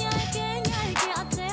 Nyai ke nyai ke ate.